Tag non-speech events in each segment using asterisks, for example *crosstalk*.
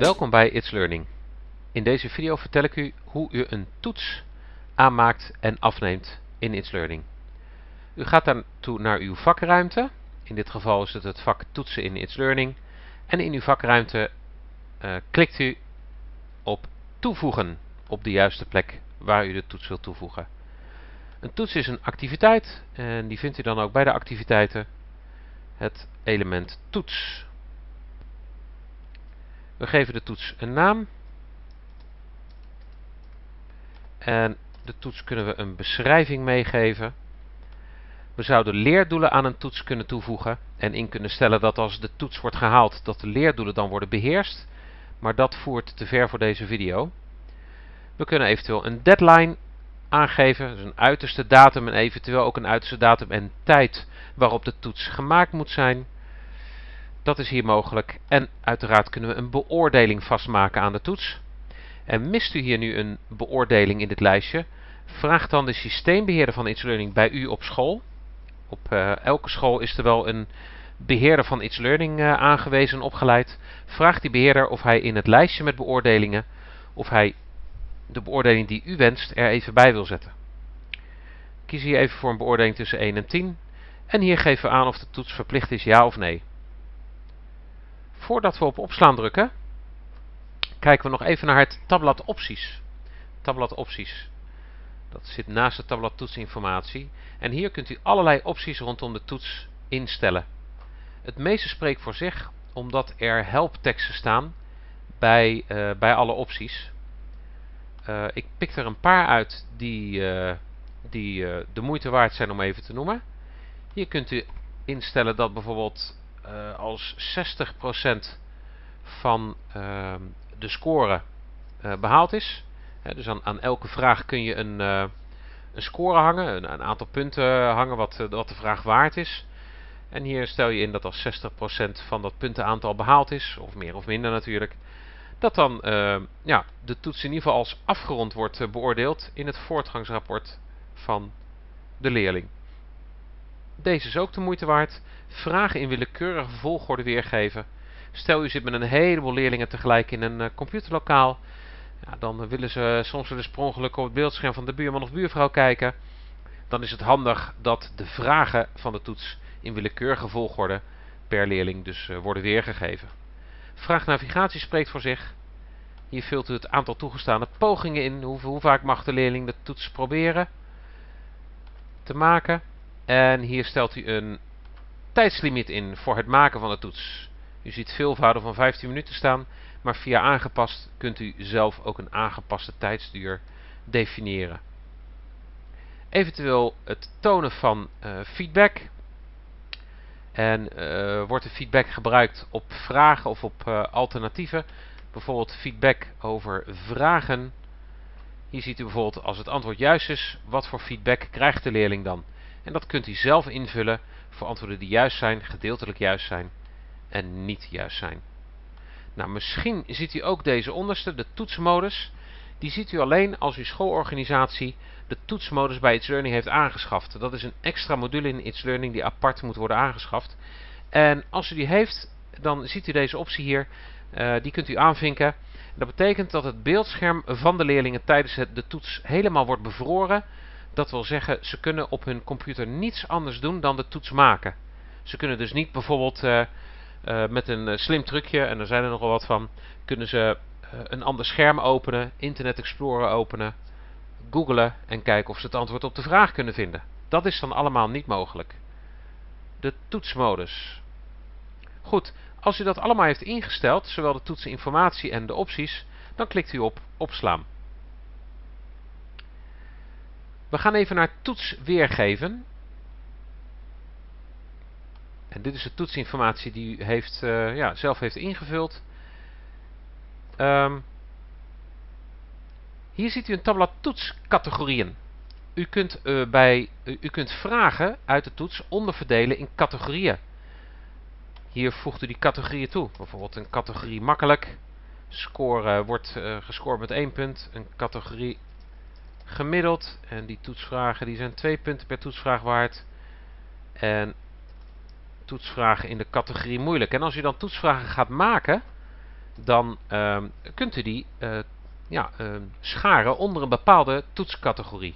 Welkom bij It's Learning. In deze video vertel ik u hoe u een toets aanmaakt en afneemt in It's Learning. U gaat daartoe naar uw vakruimte. In dit geval is het het vak toetsen in It's Learning. En in uw vakruimte uh, klikt u op toevoegen op de juiste plek waar u de toets wilt toevoegen. Een toets is een activiteit en die vindt u dan ook bij de activiteiten het element toets. We geven de toets een naam. En de toets kunnen we een beschrijving meegeven. We zouden leerdoelen aan een toets kunnen toevoegen en in kunnen stellen dat als de toets wordt gehaald, dat de leerdoelen dan worden beheerst. Maar dat voert te ver voor deze video. We kunnen eventueel een deadline aangeven, dus een uiterste datum en eventueel ook een uiterste datum en tijd waarop de toets gemaakt moet zijn. Dat is hier mogelijk. En uiteraard kunnen we een beoordeling vastmaken aan de toets. En mist u hier nu een beoordeling in dit lijstje, vraag dan de systeembeheerder van It's Learning bij u op school. Op uh, elke school is er wel een beheerder van It's Learning uh, aangewezen en opgeleid. Vraag die beheerder of hij in het lijstje met beoordelingen, of hij de beoordeling die u wenst er even bij wil zetten. Kies hier even voor een beoordeling tussen 1 en 10. En hier geven we aan of de toets verplicht is ja of nee. Voordat we op opslaan drukken, kijken we nog even naar het tabblad opties. Tabblad opties. Dat zit naast het tabblad toetsinformatie. En hier kunt u allerlei opties rondom de toets instellen. Het meeste spreekt voor zich, omdat er helpteksten staan bij, uh, bij alle opties. Uh, ik pik er een paar uit die, uh, die de moeite waard zijn om even te noemen. Hier kunt u instellen dat bijvoorbeeld uh, als 60% van uh, de score uh, behaald is. dus aan, aan, elke vraag kun je een, een score hangen, een, een, aantal punten hangen wat, wat de vraag waard is. En hier stel je in dat als 60% van dat puntenaantal behaald is, of meer of minder natuurlijk, dat dan ja, de toets in ieder geval als afgerond wordt beoordeeld in het voortgangsrapport van de leerling. Deze is ook de moeite waard. Vragen in willekeurige volgorde weergeven. Stel u zit met een heleboel leerlingen tegelijk in een uh, computerlokaal. Ja, dan willen ze soms wel eens per op het beeldscherm van de buurman of buurvrouw kijken. Dan is het handig dat de vragen van de toets in willekeurige volgorde per leerling dus worden weergegeven. Vraagnavigatie spreekt voor zich. Hier vult u het aantal toegestane pogingen in. Hoe, hoe vaak mag de leerling de toets proberen te maken. En hier stelt u een tijdslimiet in voor het maken van de toets. U ziet veelvouden van 15 minuten staan, maar via aangepast kunt u zelf ook een aangepaste tijdsduur definiëren. Eventueel het tonen van uh, feedback. En uh, wordt de feedback gebruikt op vragen of op uh, alternatieven. Bijvoorbeeld feedback over vragen. Hier ziet u bijvoorbeeld als het antwoord juist is, wat voor feedback krijgt de leerling dan. En dat kunt u zelf invullen voor antwoorden die juist zijn, gedeeltelijk juist zijn en niet juist zijn. Nou, misschien ziet u ook deze onderste, de toetsmodus. Die ziet u alleen als uw schoolorganisatie de toetsmodus bij It's Learning heeft aangeschaft. Dat is een extra module in It's Learning die apart moet worden aangeschaft. En als u die heeft, dan ziet u deze optie hier. Uh, die kunt u aanvinken. Dat betekent dat het beeldscherm van de leerlingen tijdens de toets helemaal wordt bevroren. Dat wil zeggen, ze kunnen op hun computer niets anders doen dan de toets maken. Ze kunnen dus niet bijvoorbeeld uh, uh, met een uh, slim trucje, en er zijn er nogal wat van, kunnen ze een ander scherm openen, Internet Explorer openen, googlen en kijken of ze het antwoord op de vraag kunnen vinden. Dat is dan allemaal niet mogelijk. De toetsmodus. Goed, als u dat allemaal heeft ingesteld, zowel de toetseninformatie en de opties, dan klikt u op opslaan. We gaan even naar toets weergeven. En dit is de toetsinformatie die u heeft, uh, ja, zelf heeft ingevuld. Um, hier ziet u een tabblad toetscategorieën. U kunt, uh, bij, u kunt vragen uit de toets onderverdelen in categorieën. Hier voegt u die categorieën toe. Bijvoorbeeld een categorie makkelijk. Score wordt gescoord met 1 punt. Een categorie gemiddeld. En die toetsvragen die zijn 2 punten per toetsvraag waard. En toetsvragen in de categorie moeilijk. En als u dan toetsvragen gaat maken, dan ehm, kunt u die uh, ja, ehm, scharen onder een bepaalde toetscategorie.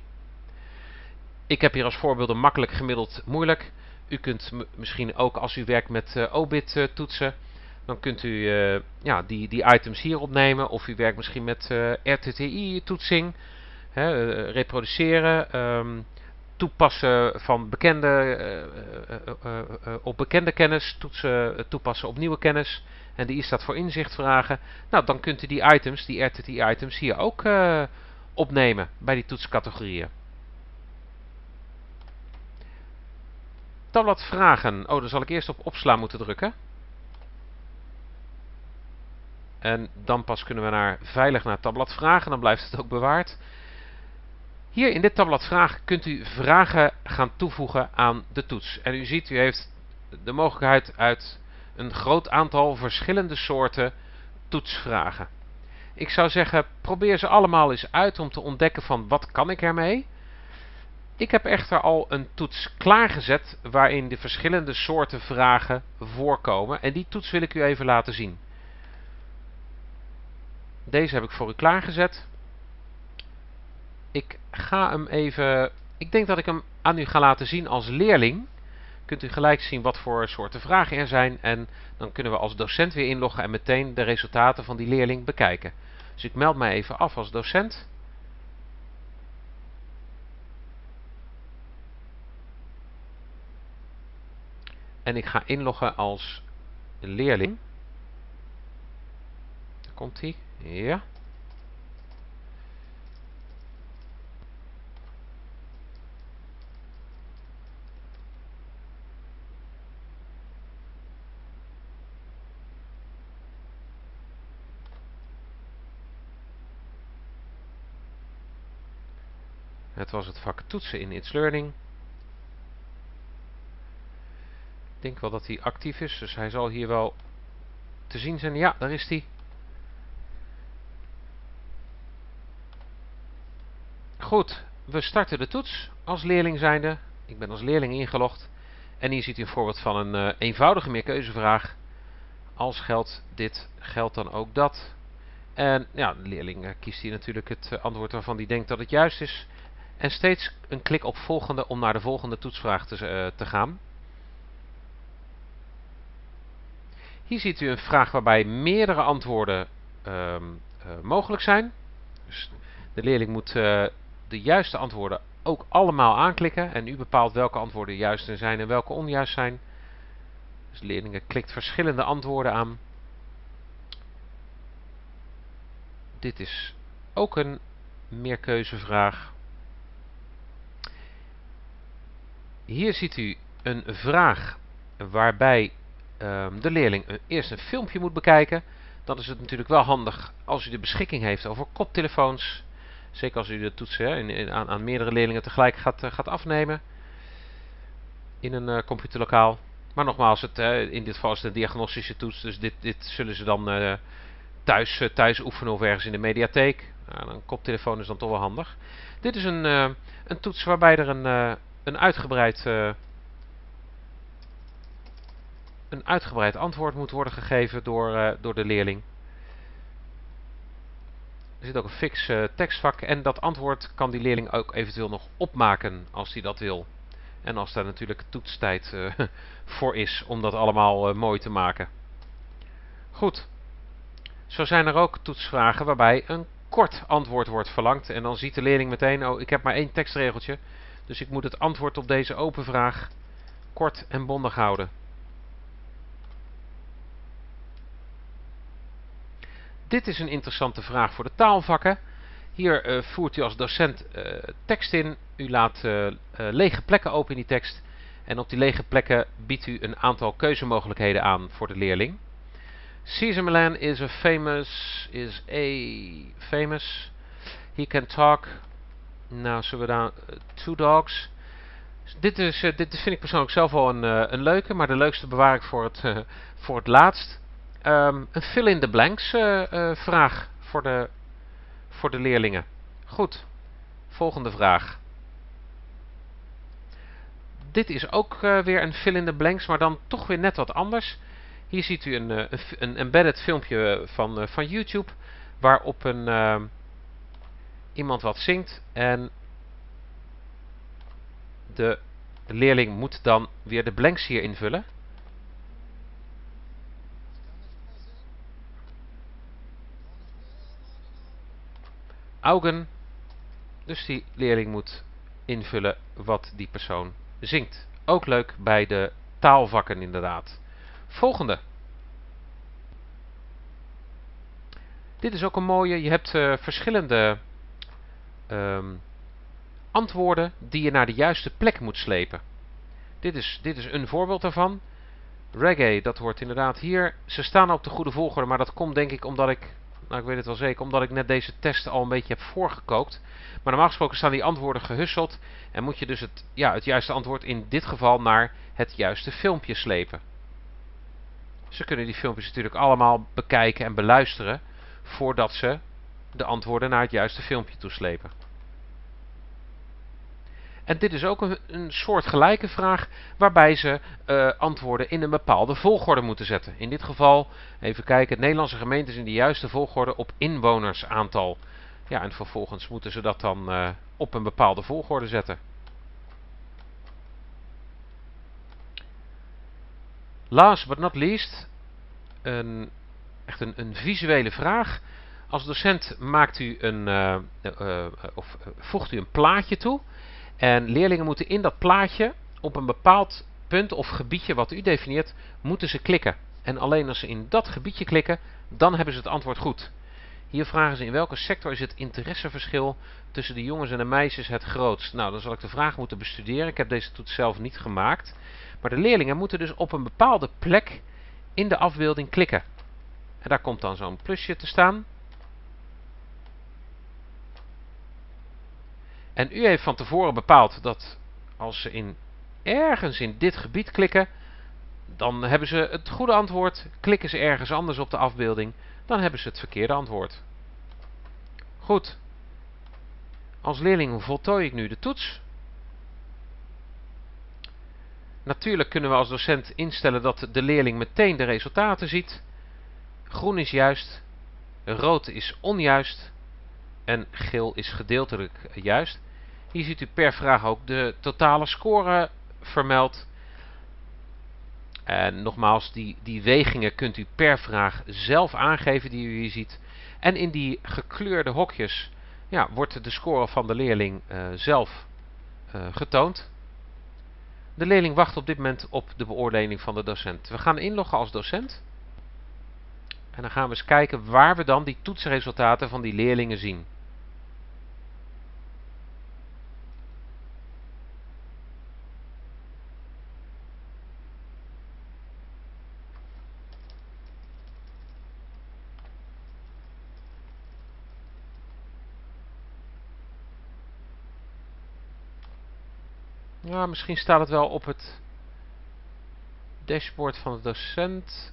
Ik heb hier als voorbeelden makkelijk, gemiddeld, moeilijk. U kunt misschien ook als u werkt met uh, OBIT toetsen, dan kunt u ja, die, die items hier opnemen. Of u werkt misschien met RTTI toetsing, reproduceren, um, toepassen van bekende, uh, uh, op bekende kennis, toetsen, toepassen op nieuwe kennis. En die I staat voor inzicht vragen. Nou, dan kunt u die items, die RTT-items, hier ook opnemen bij die toetscategorieën. Tabblad vragen. Oh, dan zal ik eerst op opslaan moeten drukken. En dan pas kunnen we naar veilig naar tabblad vragen. Dan blijft het ook bewaard. Hier in dit tabblad vragen kunt u vragen gaan toevoegen aan de toets. En u ziet, u heeft de mogelijkheid uit een groot aantal verschillende soorten toetsvragen. Ik zou zeggen, probeer ze allemaal eens uit om te ontdekken van wat kan ik ermee. Ik heb echter al een toets klaargezet waarin de verschillende soorten vragen voorkomen. En die toets wil ik u even laten zien. Deze heb ik voor u klaargezet. Ik ga hem even... Ik denk dat ik hem aan u ga laten zien als leerling. Kunt u gelijk zien wat voor soorten vragen er zijn. En dan kunnen we als docent weer inloggen en meteen de resultaten van die leerling bekijken. Dus ik meld mij even af als docent. En ik ga inloggen als leerling. Daar komt hij. Ja. Was het vak toetsen in It's Learning. Ik denk wel dat hij actief is, dus hij zal hier wel te zien zijn. Ja, daar is hij. Goed, we starten de toets als leerling zijnde. Ik ben als leerling ingelogd. En hier ziet u een voorbeeld van een uh, eenvoudige meerkeuzevraag. Als geldt dit, geldt dan ook dat. En ja, de leerling uh, kiest hier natuurlijk het uh, antwoord waarvan hij denkt dat het juist is. En steeds een klik op volgende om naar de volgende toetsvraag te, uh, te gaan. Hier ziet u een vraag waarbij meerdere antwoorden uh, uh, mogelijk zijn. Dus de leerling moet uh, de juiste antwoorden ook allemaal aanklikken. En u bepaalt welke antwoorden juist zijn en welke onjuist zijn. Dus de leerling klikt verschillende antwoorden aan. Dit is ook een meerkeuzevraag. Hier ziet u een vraag waarbij um, de leerling eerst een filmpje moet bekijken. Dan is het natuurlijk wel handig als u de beschikking heeft over koptelefoons. Zeker als u de toetsen in, aan, aan, meerdere leerlingen tegelijk gaat, uh, gaat afnemen. In een uh, computerlokaal. Maar nogmaals, het, uh, in dit geval is het een diagnostische toets. Dus dit, dit zullen ze dan thuis, thuis oefenen of ergens in de mediatheek. Een koptelefoon is dan toch wel handig. Dit is een, een toets waarbij er een een uitgebreid, uh, een uitgebreid antwoord moet worden gegeven door, uh, door de leerling. Er zit ook een fix uh, tekstvak en dat antwoord kan die leerling ook eventueel nog opmaken als hij dat wil. En als daar natuurlijk toetstijd *laughs* voor is om dat allemaal mooi te maken. Goed. Zo zijn er ook toetsvragen waarbij een kort antwoord wordt verlangd. En dan ziet de leerling meteen, oh ik heb maar één tekstregeltje. Dus ik moet het antwoord op deze open vraag kort en bondig houden. Dit is een interessante vraag voor de taalvakken. Hier uh, voert u als docent uh, tekst in. U laat uh, lege plekken open in die tekst. En op die lege plekken biedt u een aantal keuzemogelijkheden aan voor de leerling. Caesar Milan is a famous, is a famous. He can talk nou, zullen we daar... Uh, two Dogs. Dit, is, uh, dit vind ik persoonlijk zelf wel een, uh, een leuke, maar de leukste bewaar ik voor het, voor het laatst. Um, een fill-in-the-blanks vraag voor de, voor de leerlingen. Goed, volgende vraag. Dit is ook weer een fill-in-the-blanks, maar dan toch weer net wat anders. Hier ziet u een, een, een embedded filmpje van, van YouTube waarop een, iemand wat zingt en de leerling moet dan weer de blanks hier invullen. Augen. Dus die leerling moet invullen wat die persoon zingt. Ook leuk bij de taalvakken inderdaad. Volgende. Dit is ook een mooie. Je hebt uh, verschillende um, antwoorden die je naar de juiste plek moet slepen. Dit is, dit is een voorbeeld daarvan. Reggae, dat hoort inderdaad hier. Ze staan op de goede volgorde, maar dat komt denk ik omdat ik, nou ik weet het wel zeker, omdat ik net deze test al een beetje heb voorgekookt. Maar normaal gesproken staan die antwoorden gehusseld en moet je dus het, ja, het juiste antwoord in dit geval naar het juiste filmpje slepen. Ze kunnen die filmpjes natuurlijk allemaal bekijken en beluisteren voordat ze de antwoorden naar het juiste filmpje toeslepen. En dit is ook een, een soort gelijke vraag waarbij ze uh, antwoorden in een bepaalde volgorde moeten zetten. In dit geval, even kijken, Nederlandse gemeentes in de juiste volgorde op inwonersaantal. Ja, en vervolgens moeten ze dat dan uh, op een bepaalde volgorde zetten. Last but not least, een, echt een, een visuele vraag. Als docent maakt u een, uh, uh, of voegt u een plaatje toe. En leerlingen moeten in dat plaatje op een bepaald punt of gebiedje wat u definieert, moeten ze klikken. En alleen als ze in dat gebiedje klikken, dan hebben ze het antwoord goed. Hier vragen ze in welke sector is het interesseverschil tussen de jongens en de meisjes het grootst. Nou, dan zal ik de vraag moeten bestuderen. Ik heb deze toets zelf niet gemaakt. Maar de leerlingen moeten dus op een bepaalde plek in de afbeelding klikken. En daar komt dan zo'n plusje te staan. En u heeft van tevoren bepaald dat als ze in ergens in dit gebied klikken, dan hebben ze het goede antwoord. Klikken ze ergens anders op de afbeelding, dan hebben ze het verkeerde antwoord. Goed. Als leerling voltooi ik nu de toets. Natuurlijk kunnen we als docent instellen dat de leerling meteen de resultaten ziet. Groen is juist, rood is onjuist en geel is gedeeltelijk juist. Hier ziet u per vraag ook de totale score vermeld. En nogmaals, die, die wegingen kunt u per vraag zelf aangeven die u hier ziet. En in die gekleurde hokjes ja, wordt de score van de leerling uh, zelf uh, getoond. De leerling wacht op dit moment op de beoordeling van de docent. We gaan inloggen als docent. En dan gaan we eens kijken waar we dan die toetsresultaten van die leerlingen zien. Misschien staat het wel op het dashboard van de docent.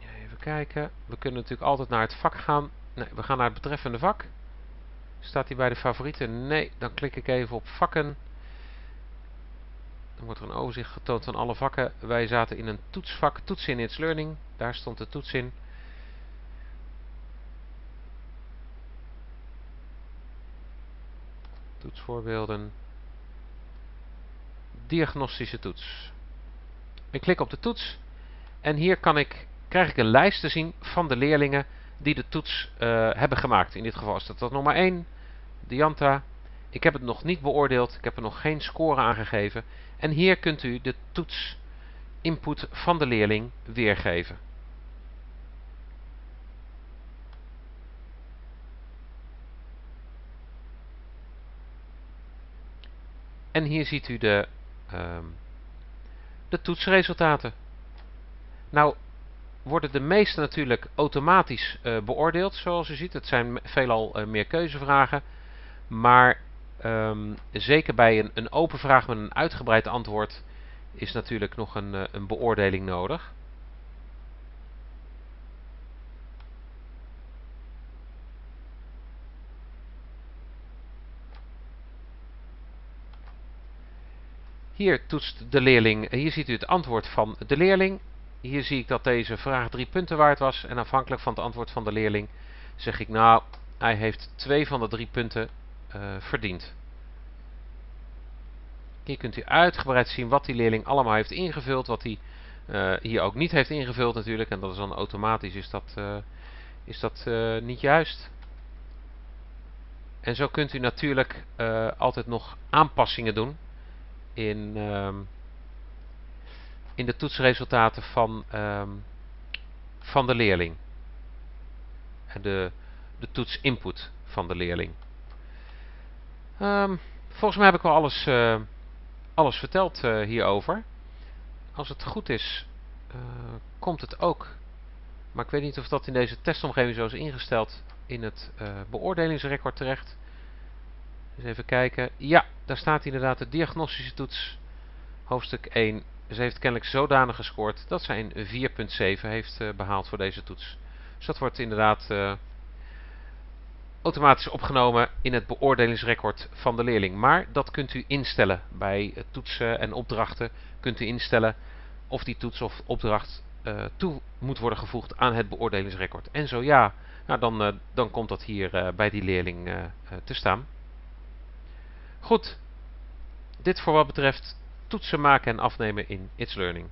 Even kijken. We kunnen natuurlijk altijd naar het vak gaan. Nee, we gaan naar het betreffende vak. Staat hij bij de favorieten? Nee, dan klik ik even op vakken. Dan wordt er een overzicht getoond van alle vakken. Wij zaten in een toetsvak, toets in It's Learning. Daar stond de toets in. Toetsvoorbeelden. Diagnostische toets. Ik klik op de toets en hier kan ik, krijg ik een lijst te zien van de leerlingen die de toets uh, hebben gemaakt. In dit geval is dat, dat maar één, Dianta. Ik heb het nog niet beoordeeld, ik heb er nog geen score aangegeven. En hier kunt u de toets input van de leerling weergeven. En hier ziet u de, um, de toetsresultaten. Nou worden de meeste natuurlijk automatisch uh, beoordeeld, zoals u ziet. Het zijn veelal uh, meer keuzevragen. Maar um, zeker bij een, een, open vraag met een uitgebreid antwoord is natuurlijk nog een, uh, een beoordeling nodig. Hier toetst de leerling, hier ziet u het antwoord van de leerling. Hier zie ik dat deze vraag drie punten waard was. En afhankelijk van het antwoord van de leerling zeg ik nou, hij heeft twee van de drie punten uh, verdiend. Hier kunt u uitgebreid zien wat die leerling allemaal heeft ingevuld. Wat hij uh, hier ook niet heeft ingevuld natuurlijk. En dat is dan automatisch is dat, is dat niet juist. En zo kunt u natuurlijk altijd nog aanpassingen doen in, um, in de toetsresultaten van, um, van de leerling. De, de toetsinput van de leerling. Um, volgens mij heb ik wel alles, uh, alles verteld uh, hierover. Als het goed is, uh, komt het ook. Maar ik weet niet of dat in deze testomgeving zo is ingesteld in het beoordelingsrecord terecht. Even kijken. Ja, daar staat inderdaad de diagnostische toets. Hoofdstuk 1. Ze heeft kennelijk zodanig gescoord dat zij een 4.7 heeft uh, behaald voor deze toets. Dus dat wordt inderdaad uh, automatisch opgenomen in het beoordelingsrecord van de leerling. Maar dat kunt u instellen bij toetsen en opdrachten. Kunt u instellen of die toets of opdracht uh, toe moet worden gevoegd aan het beoordelingsrecord. En zo ja, nou dan, dan komt dat hier bij die leerling te staan. Goed, dit voor wat betreft toetsen maken en afnemen in It's Learning.